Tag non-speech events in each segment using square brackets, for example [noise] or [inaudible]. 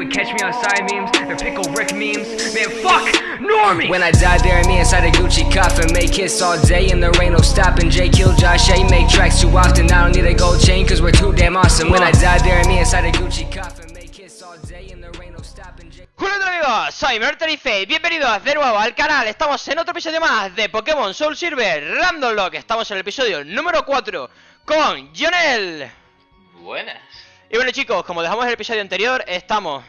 with catch me outside memes. They're pickle Rick memes. Man, fuck Normie! When I die, bury me inside a Gucci coffin. Make hits all day and there ain't no stopping. Jay kill Josh A. Make tracks too often. I don't need a gold chain cause we're too damn awesome. When I die, bury me inside a Gucci coffin. Make hits all day and there ain't no stopping. Jay Hola a todos amigos, soy Merterife y bienvenidos de nuevo al canal Estamos en otro episodio más de Pokémon Soul Silver Random Lock Estamos en el episodio número 4 con Jonel Buenas. Y bueno chicos, como dejamos el episodio anterior, estamos...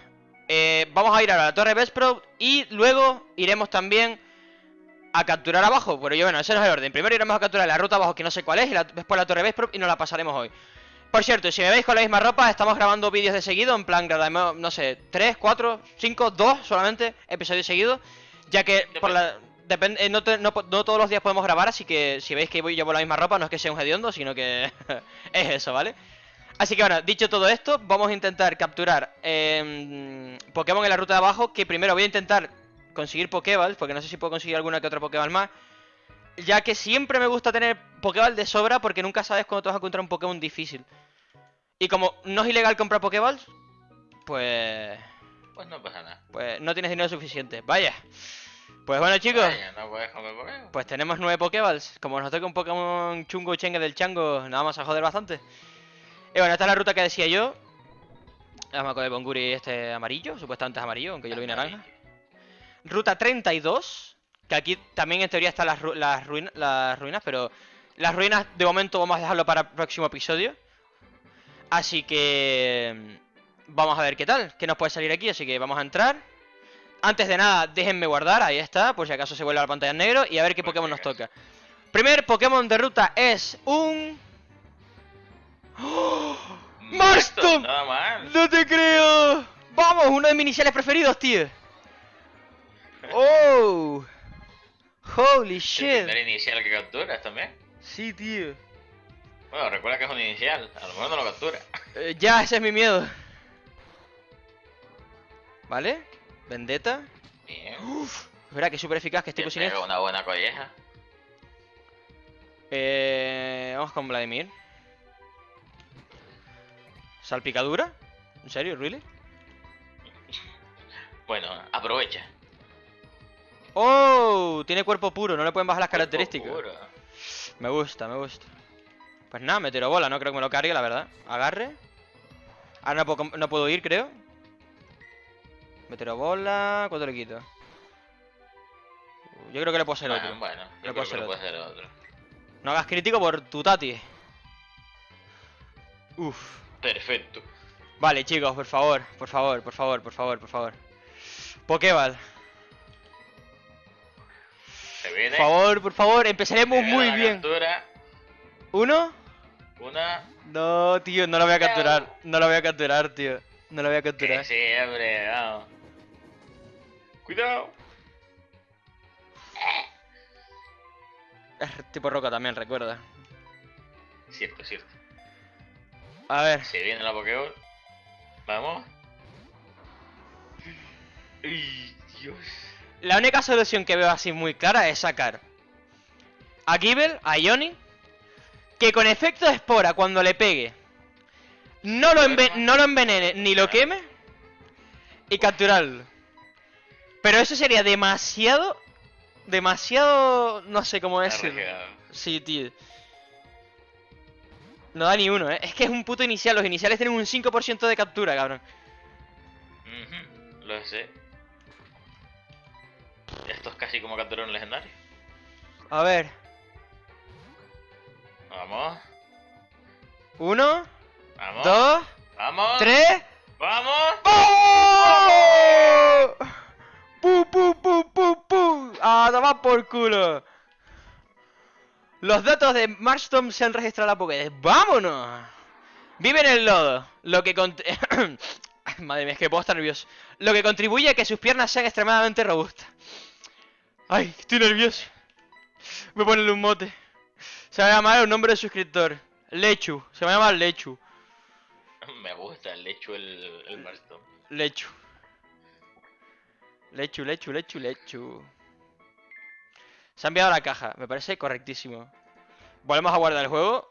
eh, vamos a ir a la Torre Bespro y luego iremos también a capturar abajo Pero yo bueno, ese no es el orden Primero iremos a capturar la ruta abajo que no sé cuál es y la- después la Torre Bespro y nos la pasaremos hoy Por cierto, si me veis con la misma ropa, estamos grabando vídeos de seguido En plan, grabamos, no sé, 3, 4, 5, 2 solamente episodios seguidos Ya que. Depende, eh, no todos los días podemos grabar, así que si veis que voy llevo la misma ropa, no es que sea un hediondo, sino que [laughs] es eso, ¿vale? Así que bueno, dicho todo esto, vamos a intentar capturar em, Pokémon en la ruta de abajo. Que primero voy a intentar conseguir Pokéballs, porque no sé si puedo conseguir alguna que otra Pokéball más. Ya que siempre me gusta tener Pokéball de sobra, porque nunca sabes cuándo te vas a encontrar un Pokémon difícil. Y como no es ilegal comprar Pokéballs, pues. Pues no pasa nada. Pues no tienes dinero suficiente. Vaya. Pues bueno, chicos. Vaya, no puedes comer Pokémon. Pues tenemos nueve Pokéballs. Como nos toca un Pokémon chungo chengue del chango, nada más a joder bastante. Y bueno, esta es la ruta que decía yo. Vamos con el Bonguri este amarillo, supuestamente es amarillo, aunque yo lo vi naranja. Ruta 32, que aquí también en teoría están las, ru- las, ruin- las ruinas, pero las ruinas de momento vamos a dejarlo para el próximo episodio. Así que mm, vamos a ver qué tal, qué nos puede salir aquí, así que vamos a entrar. Antes de nada, déjenme guardar, ahí está, por si acaso se vuelve a la pantalla en negro y a ver qué Pokémon nos toca. Primer Pokémon de ruta es un... ¡Oh! ¡Marston! Nada mal. ¡No te creo! ¡Vamos! Uno de mis iniciales preferidos, tío. [laughs] ¡Oh! ¡Holy El shit! primer inicial que capturas también. Sí, tío. Bueno, recuerda que es un inicial. A lo mejor no lo captura. Eh, ya, ese es mi miedo. ¿Vale? Vendetta. Bien. Es verdad que es súper eficaz, que es tipo Te pega siniestro. una buena colleja. Eh, vamos con Vladimir. ¿Salpicadura? ¿En serio? ¿Really? Bueno, aprovecha. ¡Oh! Tiene cuerpo puro, no le pueden bajar las Cuerpo características. puro. Me gusta, me gusta. Pues nada, meteorobola, no creo que me lo cargue, la verdad. Agarre. Ahora no puedo, no puedo ir, creo. Meteorobola. ¿Cuánto le quito? Yo creo que le puedo hacer Ah, otro. bueno, Le yo puedo creo que hacer puede hacer otro. No hagas crítico por tu tati. Uf. Perfecto. Vale, chicos, por favor, por favor, por favor, por favor, por favor. Pokéball. Se viene. Por favor, por favor, empezaremos muy la bien. Captura. ¿Uno? Una. No, tío, no lo voy a capturar. No lo voy a capturar, tío. No lo voy a capturar. sí, hombre, vamos. Cuidado. Es tipo roca también, recuerda. Cierto, cierto. A ver. Se viene la Pokéball. Vamos. Ay, Dios. La única solución que veo así muy clara es sacar a Gible, a Ioni, que con efecto de espora cuando le pegue no lo, no lo envenene ni lo queme y capturarlo. Pero eso sería demasiado, demasiado, no sé cómo decirlo. Sí, tío. No da ni uno, ¿eh? Es que es un puto inicial. Los iniciales tienen un 5% de captura, cabrón. Lo sé. Esto es casi como capturar un legendario. A ver. Vamos, Uno, vamos. dos, Vamos. tres. Vamos. ¡Oh! ¡Pu, pu, pu, pu, pu! ¡A tomar por culo! Los datos de Marston se han registrado en la Pokédex. ¡Vámonos! Vive en el lodo, lo que [coughs] Madre mía, es que puedo estar nervioso. Lo que contribuye a que sus piernas sean extremadamente robustas. Ay, estoy nervioso. Voy a ponerle un mote. Se va a llamar un nombre de suscriptor. Lechu. Se va a llamar Lechu. Me gusta el hecho el, el Marston. Lechu. Lechu, lechu, lechu, lechu. Se ha enviado a la caja, me parece correctísimo. Volvemos a guardar el juego,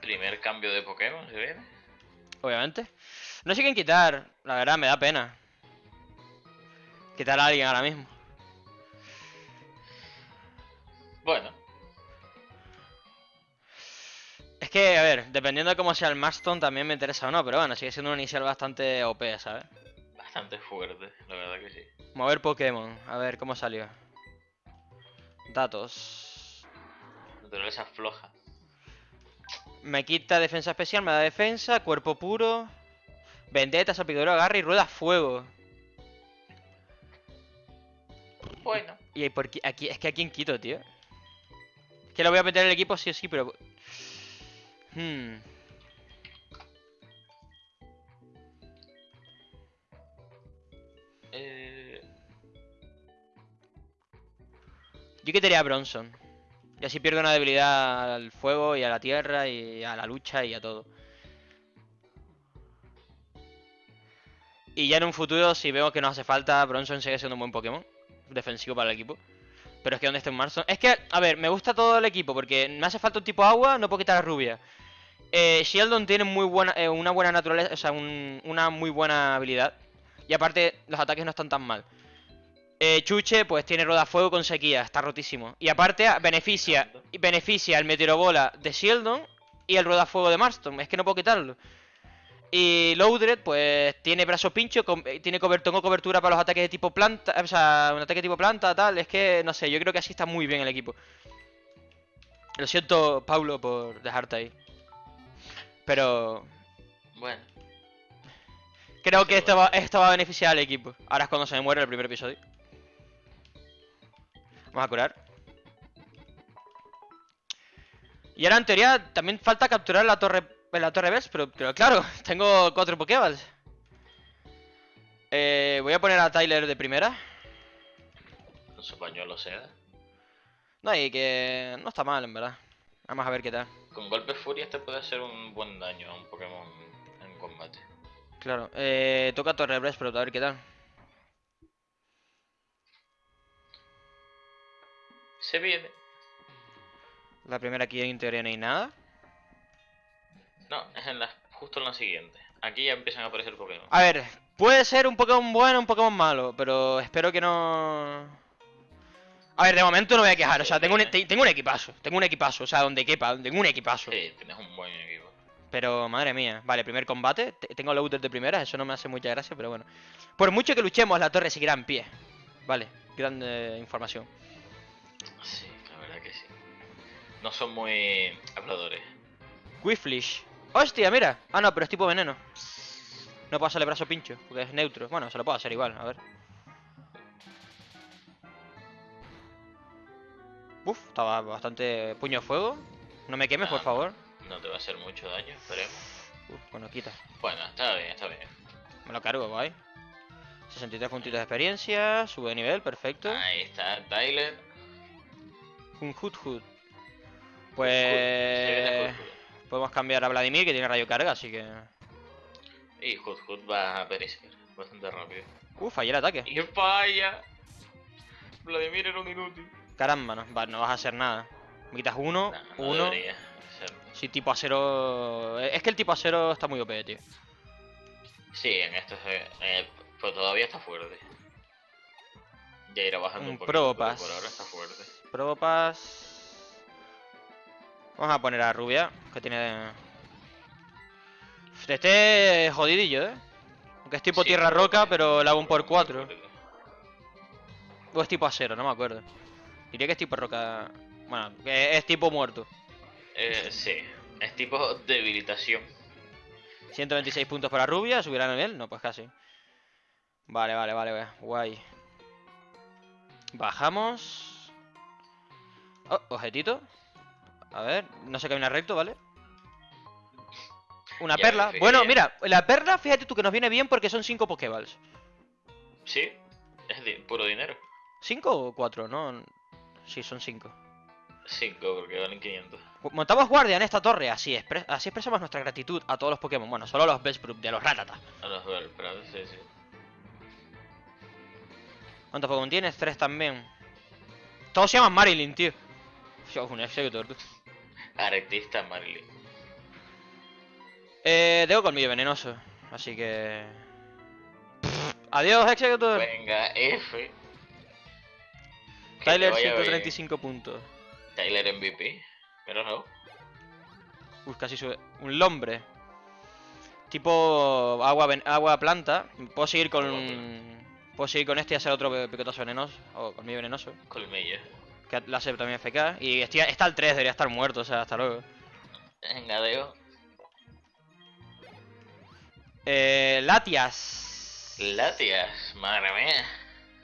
Primer cambio de Pokémon, ¿se viene? obviamente. No sé quién quitar, la verdad me da pena. Quitar a alguien ahora mismo. Bueno, Es que, a ver, dependiendo de cómo sea el Marston también me interesa o no, pero bueno, sigue siendo un inicial bastante OP, ¿sabes? bastante fuerte, la verdad que sí. Mover Pokémon, a ver cómo salió. Datos. Naturaleza floja. Me quita defensa especial, me da defensa, cuerpo puro. Vendetta, salpicadura, agarre y rueda fuego. Bueno. Y por qué- aquí, es que a quién quito, tío. Es que lo voy a meter en el equipo sí o sí, pero. Hmm. Yo quitaría a Bronson. Y así pierdo una debilidad al fuego y a la tierra y a la lucha y a todo. Y ya en un futuro, si vemos que nos hace falta, Bronson sigue siendo un buen Pokémon. Defensivo para el equipo. Pero es que donde esté un Marston. Es que, a ver, me gusta todo el equipo porque me hace falta un tipo agua, no puedo quitar a Rubia. Eh, Sheldon tiene muy buena, eh, una buena naturaleza, o sea, un- una muy buena habilidad. Y aparte, los ataques no están tan mal. Eh, Chuche, pues tiene rodafuego con sequía, está rotísimo. Y aparte, beneficia, beneficia el meteorobola de Sheldon y el rodafuego de Marston. Es que no puedo quitarlo. Y Loudred, pues tiene brazo pincho, eh, tiene cober- tengo cobertura para los ataques de tipo planta, o sea, un ataque de tipo planta, tal. Es que, no sé, yo creo que así está muy bien el equipo. Lo siento, Paulo, por dejarte ahí. Pero bueno. creo que esto va, esto va a beneficiar al equipo. Ahora es cuando se me muere el primer episodio. Vamos a curar. Y ahora en teoría también falta capturar la torre la torre Best, pero, pero claro, [laughs] tengo cuatro Pokéballs. Eh, voy a poner a Tyler de primera. Con su pañuelo seda. No, y que no está mal, en verdad. Vamos a ver qué tal. Con golpe furia este puede hacer un buen daño a un Pokémon en combate. Claro, eh, toca Torre Breast, pero a ver qué tal. Se viene. La primera aquí en teoría no hay nada. No, es en la, justo en la siguiente. Aquí ya empiezan a aparecer Pokémon. A ver, puede ser un Pokémon bueno, un Pokémon malo, pero espero que no... A ver, de momento no voy a quejar, o sea, tengo un, te- tengo un equipazo, tengo un equipazo, o sea, donde quepa, tengo un equipazo. Sí, tienes un buen equipo. Pero, madre mía, vale, primer combate, te- tengo loader de primera, eso no me hace mucha gracia, pero bueno. Por mucho que luchemos, la torre seguirá en pie. Vale, gran eh, información. Sí, la verdad que sí. No son muy habladores. Quiflish. ¡Hostia, mira! Ah, no, pero es tipo veneno. No puedo hacerle brazo pincho, porque es neutro. Bueno, se lo puedo hacer igual, a ver. Uf, estaba bastante puño de fuego. No me quemes, por Ah, favor. No te va a hacer mucho daño, esperemos. Uf, bueno, quita. Bueno, está bien, está bien. Me lo cargo, guay. 63 puntitos de experiencia, sube de nivel, perfecto. Ahí está Tyler. Un Hood Hood. Se viene Pues... Podemos cambiar a Vladimir, que tiene rayo carga, así que... Y Hood Hood va a perecer bastante rápido. Uf, fallé el ataque. ¡Y falla! Vladimir era un inútil. Caramba, no, va, no vas a hacer nada. Me quitas uno, no uno... Sí, tipo acero. Es que el tipo acero está muy OP, tío. Sí, en esto se... eh, pero todavía está fuerte. Ya irá bajando Un un poquito, pero por ahora está fuerte. Probopass. Vamos a poner a Rubia, que tiene. Este jodidillo, eh. Aunque es tipo Sí, tierra roca, pero la hago un por muy 4. fuerte. O es tipo acero, no me acuerdo. Diría que es tipo roca. Bueno, que es tipo muerto. Eh, sí, es tipo debilitación. 126 puntos para Rubia, subirá nivel. No, pues casi. Vale, vale, vale, vale. Guay. Bajamos. Oh, objetito. A ver, no se camina recto, ¿vale? Una Ya, perla. Bueno, mira, la perla, fíjate tú que nos viene bien porque son 5 Pokéballs. Sí, es puro dinero. ¿5 o 4? No. Sí, son 5. 5 porque valen 500. Montamos guardia en esta torre, así, expre- así expresamos nuestra gratitud a todos los Pokémon. Bueno, solo a los Besprup, de los Ratata. A los pero sí, sí. ¿Cuántos Pokémon tienes? Tres también. Todos se llaman Marilyn, tío. Yo, un Executor, tú. Artista Marilyn. Eh, tengo colmillo venenoso. Así que... Adiós, Executor. Venga, F. Tyler, vaya bien. 135 puntos. Tyler MVP. Pero no. Uy, casi sube. Un lombre. Tipo agua, ven- agua planta. Puedo seguir con... Puedo seguir con este y hacer otro picotazo venenoso. O con mi venenoso. Colmillo. Que la hace también FK. Y estoy- está al 3, debería estar muerto, o sea, hasta luego. Venga, Deo. Eh, Latias. Latias. Madre mía.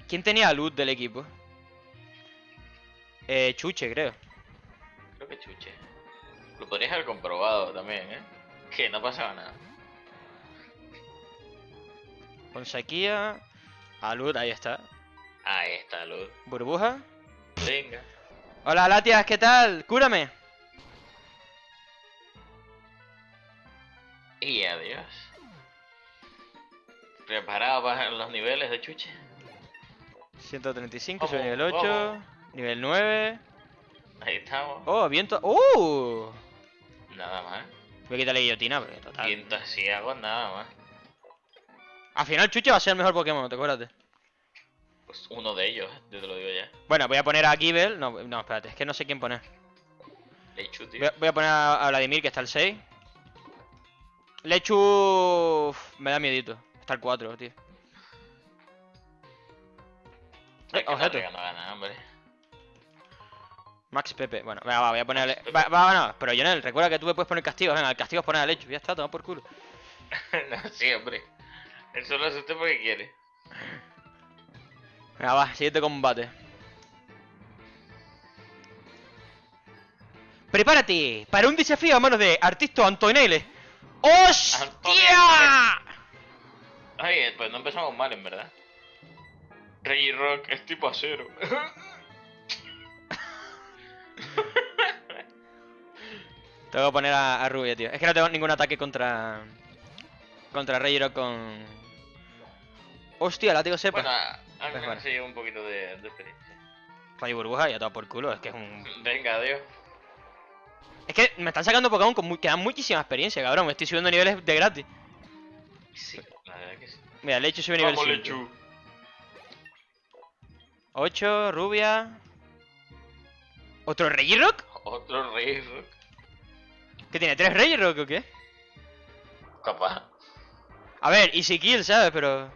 ¿Quién tenía loot del equipo? Eh, Chuche, creo. Creo que chuche. Lo podrías haber comprobado también, ¿eh? Que no pasaba nada. Con sequía. A loot, ahí está. Ahí está, luz. Burbuja. Venga. Hola, Latias, ¿qué tal? Cúrame. Y adiós. ¿Preparado para los niveles de chuche? 135, soy nivel 8. vamos. Nivel 9. Ahí estamos. Oh, viento. ¡Uh! Nada más. Voy a quitarle guillotina, porque total. Viento ciego, nada más. Al final, Chuche va a ser el mejor Pokémon, te acuerdas. Pues uno de ellos, yo te lo digo ya. Bueno, voy a poner a Givel. No, no, espérate, es que no sé quién poner. Lechu, tío. Voy a, voy a poner a, Vladimir, que está el 6. Lechu. Me da miedito. Está el 4, tío. Que objeto. Targa no gana, hombre. Max Pepe. Bueno, venga, va, voy a ponerle. Va, va, no, pero Jonel, recuerda que tú me puedes poner castigos. Venga, el castigo es poner a Lechu. Ya está, toma por culo. [laughs] no, sí, hombre. Eso lo hace usted porque quiere. Venga, va, siguiente combate. Prepárate para un desafío a manos de Artisto Antonelli. ¡Hostia! Ay, pues no empezamos mal, en verdad. Rey Rock es tipo acero. [laughs] Tengo que poner a, a Rubia, tío. Es que no tengo ningún ataque contra. Contra Reyero con. Hostia, látigo sepa. bueno, a- al Pues menos bueno. se lleva un poquito de, de experiencia. Rayo burbuja y a todo por culo. Es que es un. Venga, adiós. Es que me están sacando Pokémon con muy- que dan muchísima experiencia, cabrón. Me estoy subiendo niveles de gratis. Sí, la verdad que sí. Mira, Lechu sube nivel Vamos, 5. Lechu. 8, Rubia. ¿Otro Regirock? Otro Rey Rock. ¿Qué tiene? ¿Tres Regirock o qué? Capaz. A ver, Easy Kill, ¿sabes? Pero.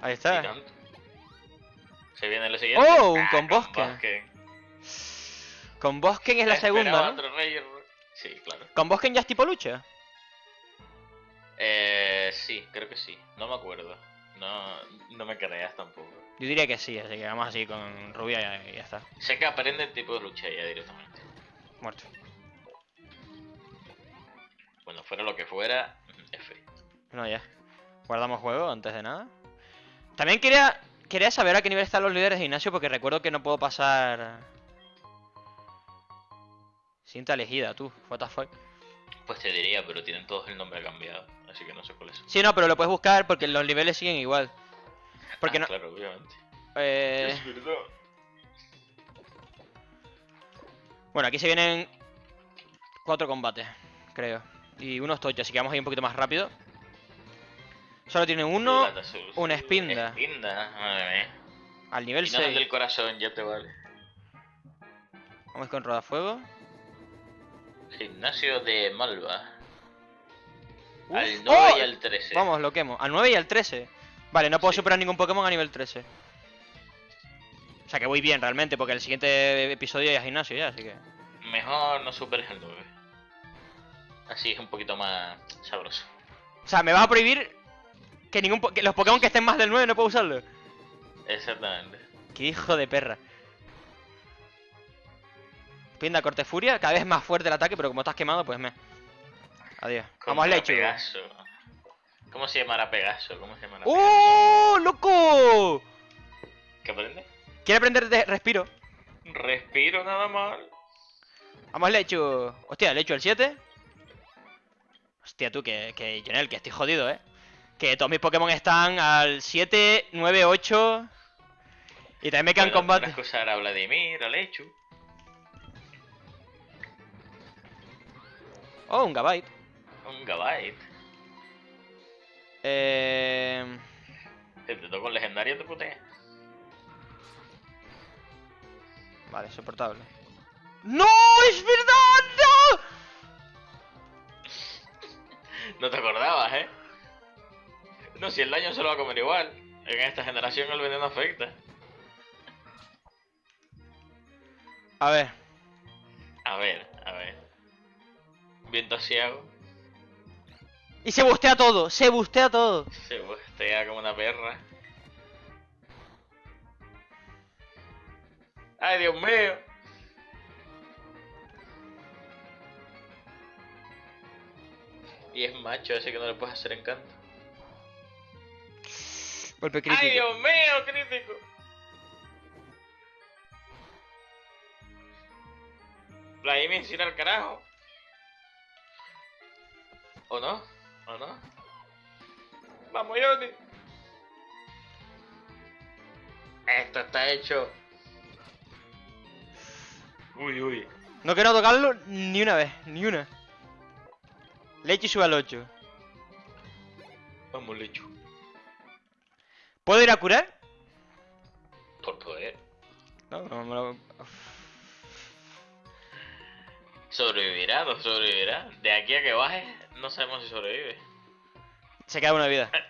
Ahí Sí, está. tanto. Se viene el siguiente. Oh, un Ah, con bosque. Con Bosken es la Esperaba segunda, ¿no? otro Rey. Sí, claro. ¿Con Bosken ya es tipo lucha? Eh, sí, creo que sí. No me acuerdo. No, no me creas tampoco. Yo diría que sí, así que vamos así con Rubia y y ya está. Sé que aprende el tipo de lucha ya directamente. Muerto. Bueno, fuera lo que fuera, F. No, ya. Guardamos juego antes de nada. También quería quería saber a qué nivel están los líderes de gimnasio porque recuerdo que no puedo pasar... Cinta elegida, tú. What the fuck. Pues te diría, pero tienen todos el nombre cambiado, así que no sé cuál es. Sí, no, pero lo puedes buscar porque los niveles siguen igual. Porque Ah, no... Claro, obviamente. eh, Es verdad. Bueno, aquí se vienen cuatro combates, creo. Y unos tochos, así que vamos a ir un poquito más rápido. Solo tiene uno una espinda. Espinda, madre mía. al nivel Y no es el 6. del corazón, ya te vale. Vamos con rodafuego. Gimnasio de Malva. Uf. Al 9 ¡Oh! y al 13. Vamos, lo quemo. Al 9 y al 13. Vale, no puedo Sí. superar ningún Pokémon a nivel 13. O sea que voy bien realmente, porque el siguiente episodio ya es gimnasio ya, así que. Mejor no superes el 9. Así es un poquito más sabroso. O sea, me vas a prohibir que ningún po- que los Pokémon que estén más del 9 no puedo usarlos. Exactamente. Qué hijo de perra. Pinda, corte furia, cada vez más fuerte el ataque, pero como estás quemado, pues me. Adiós. Vamos, Lechu. Pegaso. ¿Cómo se llamará Pegaso? ¿Cómo se llamará Pegaso? ¡Oh, loco! ¿Qué aprende? ¿Quiere aprender de respiro? Respiro nada mal. Vamos, Lechu. Hostia, Lechu el 7. Hostia, tú, que, que Jonel, que estoy jodido, ¿eh? Que todos mis Pokémon están al 7, 9, 8. Y también me quedan Bueno, combates. tendrás que usar a Vladimir, a Lechu. Oh, un Gabite. Un Gabite. Eh... Si te toca un legendario, te putea. Vale, soportable. ¡No! ¡Es verdad! ¡No! [laughs] No te acordabas, ¿eh? No, si el daño se lo va a comer igual. En esta generación el veneno afecta. A ver. A ver, a ver. Viento ciego. Y se bustea todo, se bustea todo. Se bustea como una perra. ¡Ay, Dios mío! Y es macho ese que no le puedes hacer encanto. Golpe crítico. ¡Ay, Dios mío, crítico! Vladimir sin al carajo. ¿O no? ¿O no? ¡Vamos, Johnny! Esto está hecho. Uy, uy. No quiero tocarlo ni una vez, ni una. Leche sube al 8. Vamos, lecho. ¿Puedo ir a curar? Por poder. No, no me lo... ¿Sobrevivirá? ¿No sobrevivirá? De aquí a que baje, no sabemos si sobrevive. Se queda una vida. [laughs]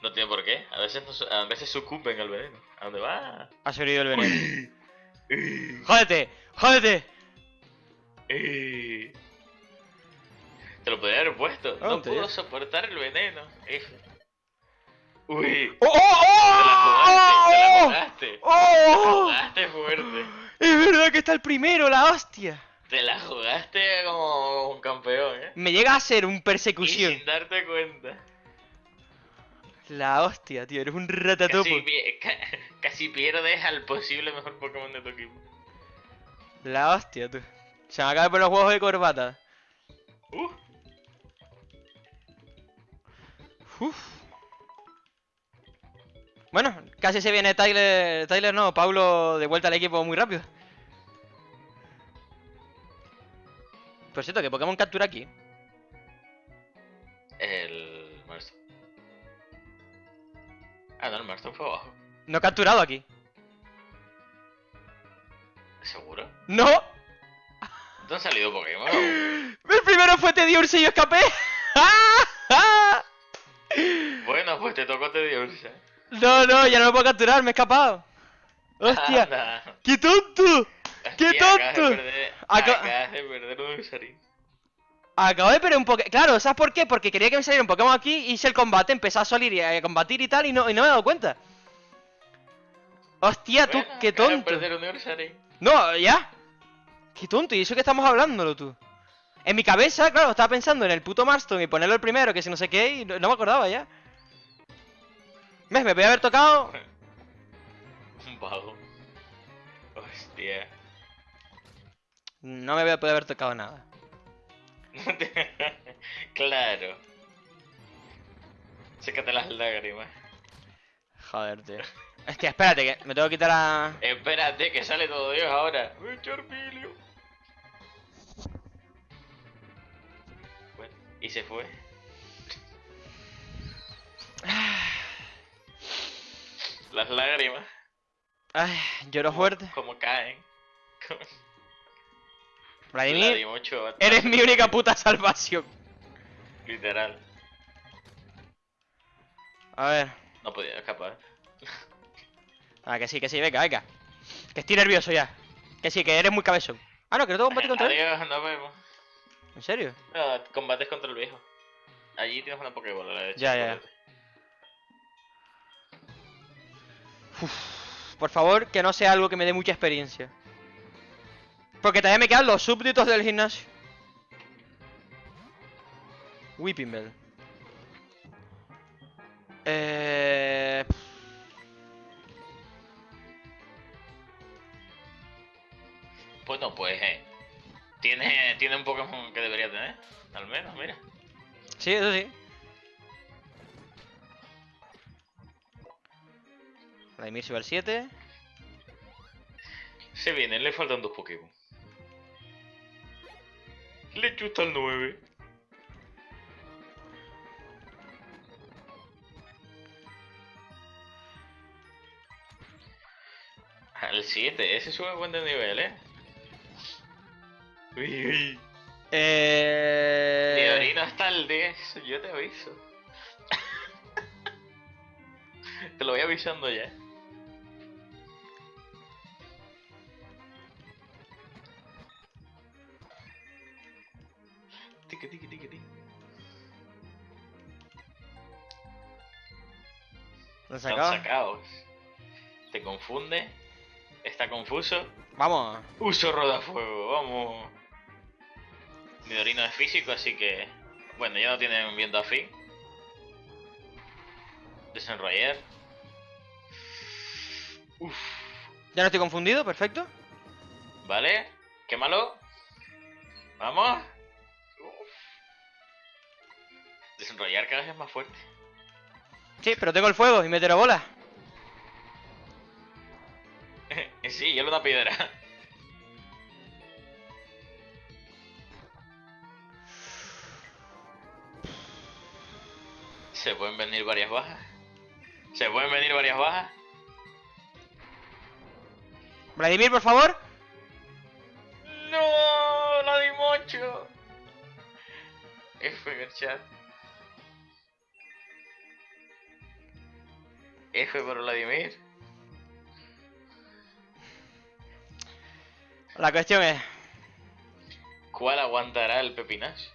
No tiene por qué. A veces, no a veces sucumben al veneno. ¿A dónde va? Ha sobrevivido el veneno. [laughs] ¡Jódete! ¡Jódete! Eh. Te lo podría haber puesto. No digo. soportar el veneno. Uy. ¡Oh, Te la oh, jugaste, oh! te la jugaste. Te la ¡Oh! jugaste fuerte. Es verdad que está el primero, la hostia. Te la jugaste como un campeón, ¿eh? Me llega a ser un Y persecución. sin darte cuenta. La hostia, tío, eres un ratatopo. Casi, ca- casi pierdes al posible mejor Pokémon de tu equipo. La hostia, tú. Se me acaba de poner los huevos de corbata. Uh, Uf. Bueno, casi se viene Tyler. Tyler no, Pablo de vuelta al equipo muy rápido. Por cierto, ¿qué Pokémon captura aquí? el Marston. Ah, no, el Marston fue abajo. No he capturado aquí. ¿Seguro? ¡No! ¿No han salido Pokémon? [laughs] El primero fue Tediursa y yo escapé. [laughs] bueno, pues te tocó Tedioursa. No, no, ya no lo puedo capturar, me he escapado. ¡Hostia! Anda. ¡Qué tonto! ¡Qué Hostia, Acabas tonto! de acabas de perder un. Acabo de perder un Pokémon. Claro, ¿sabes por qué? Porque quería que me saliera un Pokémon aquí, hice el combate, empecé a salir y a combatir y tal, y no, y no me he dado cuenta. Hostia, tú, qué tonto. perder un Ursaring. No, ya. Qué tonto, y eso que estamos hablándolo tú. En mi cabeza, claro, estaba pensando en el puto Marston y ponerlo el primero, que si no sé qué, y no, no me acordaba ya. ¿Ves? Me podía haber tocado. [laughs] Un vago. Hostia. No me podía haber tocado nada. [laughs] claro. Sécate las lágrimas. Joder, tío. Hostia, espérate, que me tengo que quitar a. Espérate, que sale todo Dios ahora. Bueno, y se fue. Las lágrimas, Ay, lloro fuerte. como caen. Vladimir, eres mi única puta salvación. Literal. A ver. No podía escapar. Ah, que sí, que sí, venga, venga. Que estoy nervioso ya. Que sí, que eres muy cabezón. Ah, no, que no tengo combate contra él. Adiós, nos vemos. ¿En serio? No, combates contra el viejo. Allí tienes una Pokébola a la derecha. Ya, ya, Por favor, que no sea algo que me dé mucha experiencia. Porque también me quedan los súbditos del gimnasio. Whipping Bell. Eh... Bueno, pues eh, tiene, tiene un Pokémon que debería tener. Al menos, mira. Sí, eso sí. Emir se va al 7. Se viene, le faltan dos Pokémon. Le chuta el 9. Al 7, ese sube buen de nivel, eh. Uy, uy. Eh... Leorino hasta el 10, yo te aviso. [laughs] te lo voy avisando ya. Tiki, tiki, tiki, tiki. ¿Lo has Están sacado? sacados. Te confunde. Está confuso. Vamos. Uso rodafuego, vamos. Midorino es físico, así que. Bueno, ya no tienen viento afín. Desenrollar. Uf. Ya no estoy confundido, perfecto. Vale. Quémalo. Vamos. Desenrollar cada vez es más fuerte. Sí, pero tengo el fuego y meteré bola. [laughs] sí, hielo una piedra. Se pueden venir varias bajas. Se pueden venir varias bajas. Vladimir, por favor. No, la di mucho. F en el chat. F por Vladimir. La cuestión es... ¿Cuál aguantará el pepinazo?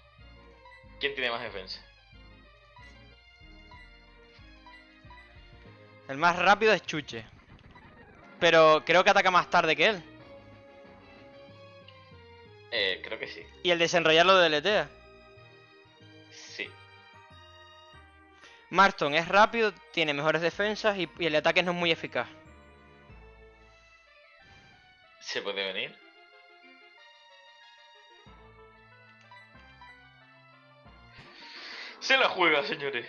¿Quién tiene más defensa? El más rápido es Chuche. Pero creo que ataca más tarde que él. Eh, creo que sí. Y el desenrollarlo deletea. Marston es rápido, tiene mejores defensas y, el ataque no es muy eficaz. ¿Se puede venir? Se la juega, señores.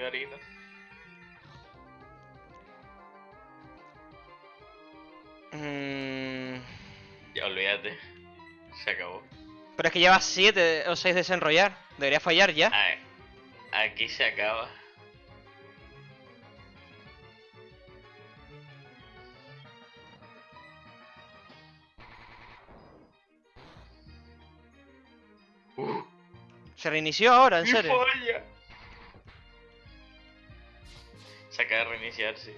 Nidorino. Mm, Ya olvídate. Se acabó. pero es que lleva 7 o 6 desenrollar. Debería fallar ya. Ah, Aquí se acaba. Uh, Se reinició ahora, en ¡Mi serio. Se acaba de reiniciar, sí.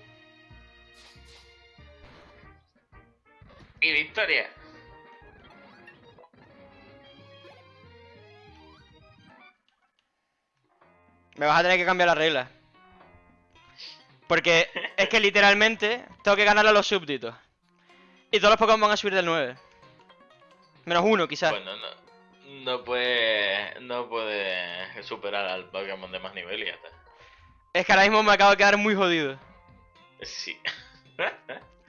Y victoria. Me vas a tener que cambiar la regla. Porque es que literalmente tengo que ganarle a los súbditos. Y todos los Pokémon van a subir del 9. Menos uno, quizás. Bueno, no, no puede. No puede superar al Pokémon de más nivel y ya está. Es que ahora mismo me acabo de quedar muy jodido. Sí.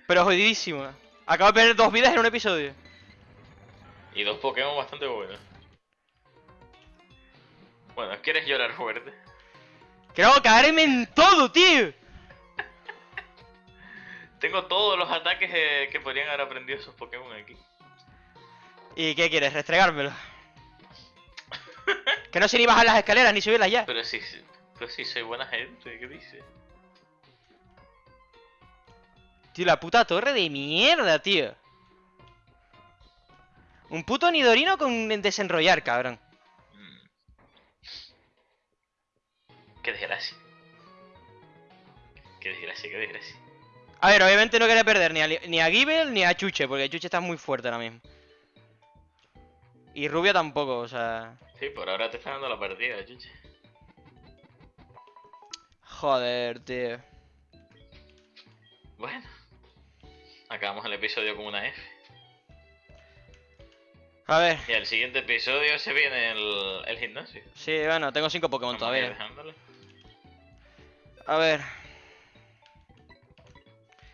Pero jodidísimo. Acabo de perder dos vidas en un episodio. y dos Pokémon bastante buenos. Bueno, ¿quieres llorar fuerte? Quiero caerme en todo, tío. Tengo todos los ataques eh, que podrían haber aprendido esos Pokémon aquí. ¿Y qué quieres? ¿Restregármelo? [laughs] que no sé ni bajar las escaleras ni subirlas ya. Pero sí, sí, pero sí soy buena gente, ¿qué dice? Tío, la puta torre de mierda, tío. Un puto Nidorino con desenrollar, cabrón. Mm. Qué desgracia. Qué desgracia, qué desgracia. A ver, obviamente no quería perder ni a, ni a Gible ni a Chuche, porque Chuche está muy fuerte ahora mismo. Y Rubia tampoco, o sea... Sí, por ahora te está dando la partida, chuche. Joder, tío. Bueno. Acabamos el episodio con una F. A ver, Y al siguiente episodio se viene el, el gimnasio. sí, bueno, tengo cinco Pokémon Vamos a ir todavía. dejándole. A ver,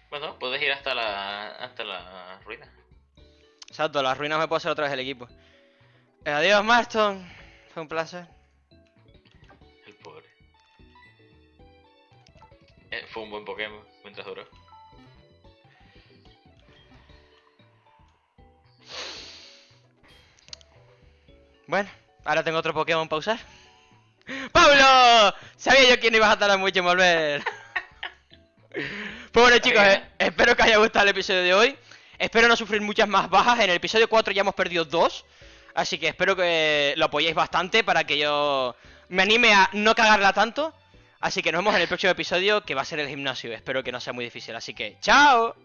Bueno, puedes ir hasta la hasta la ruina. exacto, las ruinas me puedo hacer otra vez el equipo. Eh, adiós, Marston. Fue un placer. Eh, fue un buen Pokémon mientras duró. Bueno, ahora tengo otro Pokémon para usar. ¡Pablo! Sabía yo que no ibas a tardar mucho en volver. pues bueno chicos, eh, espero que haya gustado el episodio de hoy. Espero no sufrir muchas más bajas. En el episodio 4 ya hemos perdido dos. Así que espero que lo apoyéis bastante para que yo me anime a no cagarla tanto. Así que nos vemos en el próximo episodio que va a ser el gimnasio. Espero que no sea muy difícil. Así que, ¡chao!